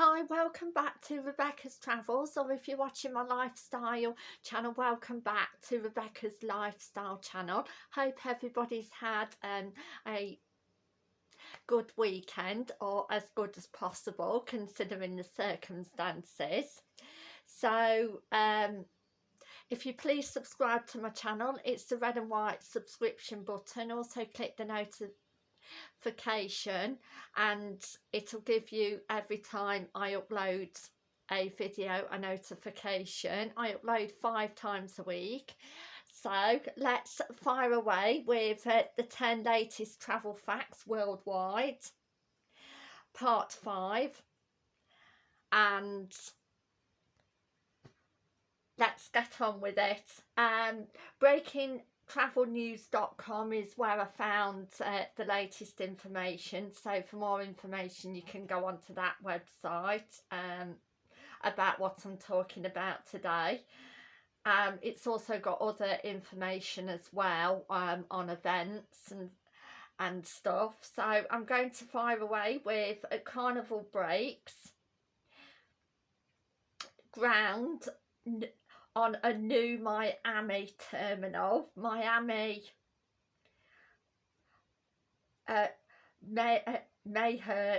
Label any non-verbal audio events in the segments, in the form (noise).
Hi, welcome back to Rebecca's Travels, or if you're watching my lifestyle channel, welcome back to Rebecca's Lifestyle channel. Hope everybody's had um, a good weekend, or as good as possible, considering the circumstances. So, um, if you please subscribe to my channel, it's the red and white subscription button. Also click the notification notification and it'll give you every time I upload a video a notification. I upload five times a week. So let's fire away with uh, the 10 latest travel facts worldwide, part 5. And let's get on with it. Um, breaking travelnews.com is where I found uh, the latest information. So for more information you can go onto that website um, about what I'm talking about today. Um, it's also got other information as well um, on events and and stuff. So I'm going to fire away with carnival breaks ground on a new Miami terminal. Miami uh, May, uh, Maher,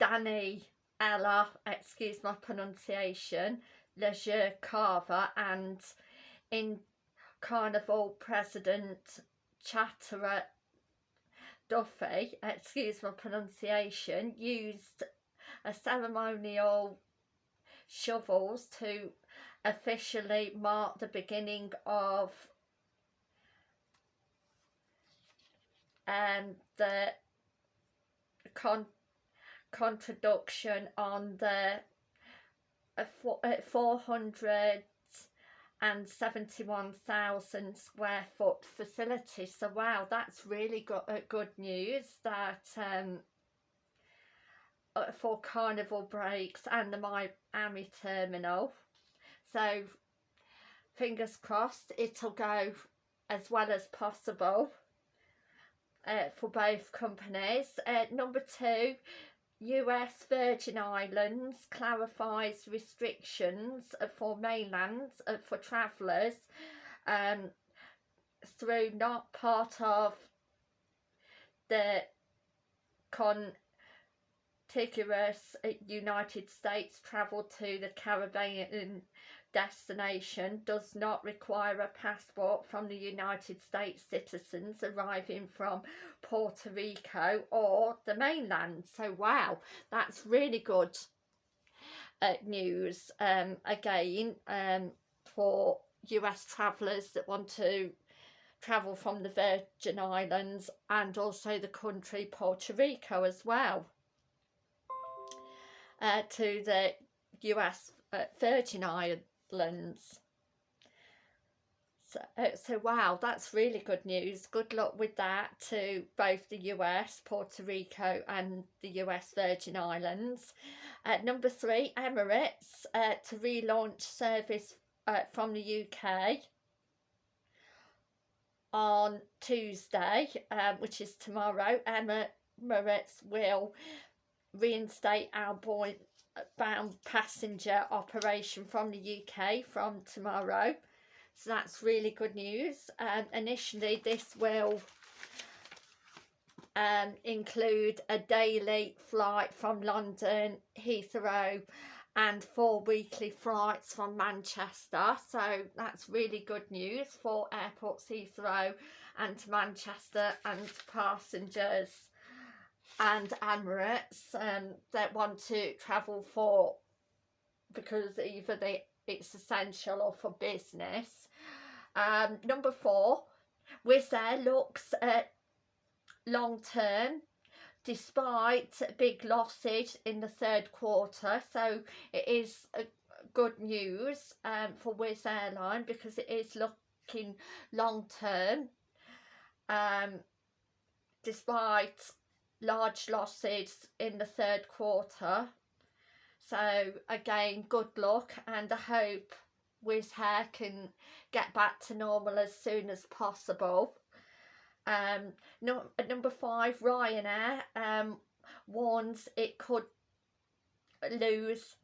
Danny, Ella, excuse my pronunciation, Leisure Carver and in Carnival President Chatterer Duffy, excuse my pronunciation, used a ceremonial shovels to officially marked the beginning of um, the con contradiction on the uh, four, uh, 471,000 square foot facility. So wow, that's really good, uh, good news that um, uh, for carnival breaks and the Miami terminal so fingers crossed it'll go as well as possible uh, for both companies. Uh, number two, US Virgin Islands clarifies restrictions for mainland uh, for travellers um, through not part of the contiguous United States travel to the Caribbean destination does not require a passport from the United States citizens arriving from Puerto Rico or the mainland. So wow, that's really good uh, news um, again um, for US travellers that want to travel from the Virgin Islands and also the country Puerto Rico as well uh, to the US uh, Virgin Islands Lens. So, uh, so wow, that's really good news. Good luck with that to both the US, Puerto Rico and the US Virgin Islands. Uh, number three, Emirates uh, to relaunch service uh, from the UK on Tuesday, um, which is tomorrow. Emirates will reinstate outbound bound passenger operation from the UK from tomorrow. So that's really good news. Um, initially this will um, include a daily flight from London Heathrow and four weekly flights from Manchester. So that's really good news for airports Heathrow and Manchester and passengers and Emirates um, that want to travel for because either they it's essential or for business. Um, number four, Wizz Air looks at long term despite big losses in the third quarter. So it is good news um, for Wizz Airline because it is looking long term um, despite large losses in the third quarter. So again good luck and I hope Wizz Air can get back to normal as soon as possible. Um no, number five Ryanair um warns it could lose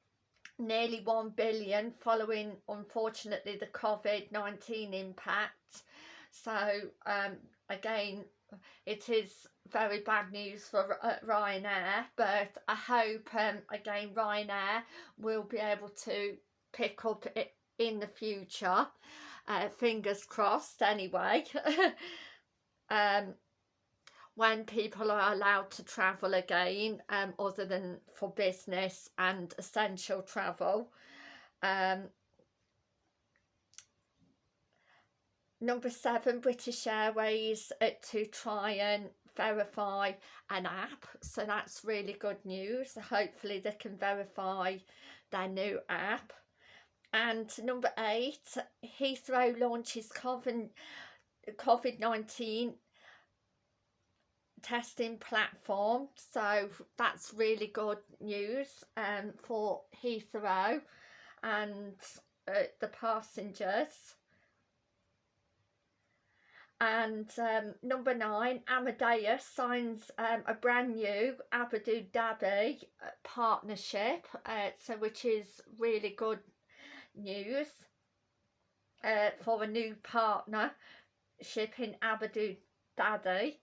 nearly 1 billion following unfortunately the COVID-19 impact. So um, again it is very bad news for uh, Ryanair but I hope um, again Ryanair will be able to pick up it in the future uh, fingers crossed anyway (laughs) um, when people are allowed to travel again um, other than for business and essential travel. Um, number seven, British Airways uh, to try and verify an app. So that's really good news. Hopefully they can verify their new app. And number eight, Heathrow launches COVID-19 testing platform so that's really good news um, for Heathrow and uh, the passengers and um, number nine Amadeus signs um, a brand new Abu Dhabi uh, partnership uh, so which is really good news uh, for a new partnership in Abu Dhabi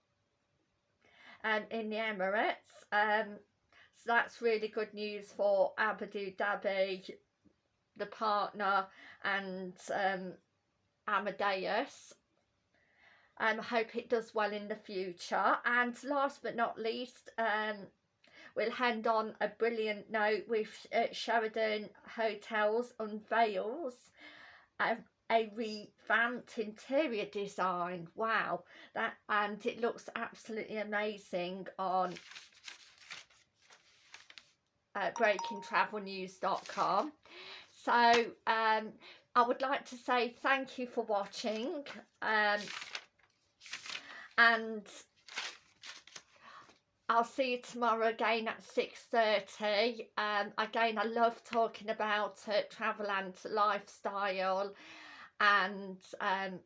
um, in the Emirates. Um, so that's really good news for Abu Dhabi, the partner, and um, Amadeus. Um, I hope it does well in the future. And last but not least, um, we'll hand on a brilliant note with uh, Sheraton Hotels unveils um, a revamped interior design wow that and it looks absolutely amazing on uh, breakingtravelnews.com so um, I would like to say thank you for watching um, and I'll see you tomorrow again at 6.30 um, again I love talking about uh, travel and lifestyle and um,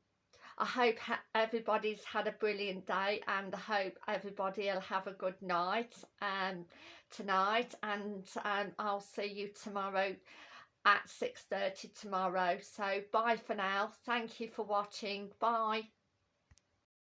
I hope everybody's had a brilliant day and I hope everybody will have a good night um, tonight and um, I'll see you tomorrow at 6.30 tomorrow. So bye for now. Thank you for watching. Bye.